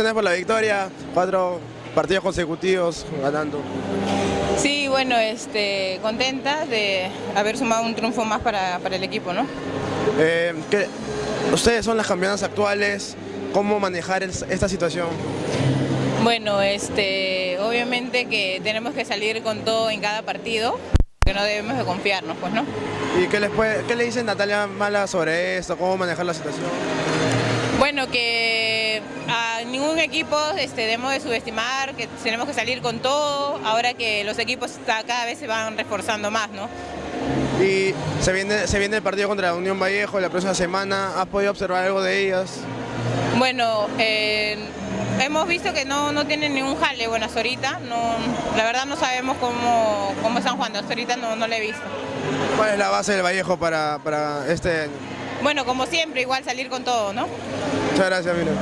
felicitaciones por la victoria, cuatro partidos consecutivos ganando. Sí, bueno, este, contenta de haber sumado un triunfo más para, para el equipo, ¿no? Eh, ¿qué- ustedes son las campeonas actuales, ¿cómo manejar el- esta situación? Bueno, este, obviamente que tenemos que salir con todo en cada partido, que no debemos de confiarnos, pues, ¿no? ¿Y qué, les puede, qué le dice Natalia Mala sobre esto? ¿Cómo manejar la situación? Bueno, que ningún equipo este, debemos de subestimar, que tenemos que salir con todo, ahora que los equipos cada vez se van reforzando más, ¿no? Y se viene, se viene el partido contra la Unión Vallejo la próxima semana, ¿has podido observar algo de ellas? Bueno, eh, hemos visto que no, no tienen ningún jale, bueno, hasta ahorita, no, la verdad no sabemos cómo, cómo están jugando, hasta ahorita no, no lo he visto. ¿Cuál es la base del Vallejo para, para este año? Bueno, como siempre, igual salir con todo, ¿no? Muchas gracias, mira.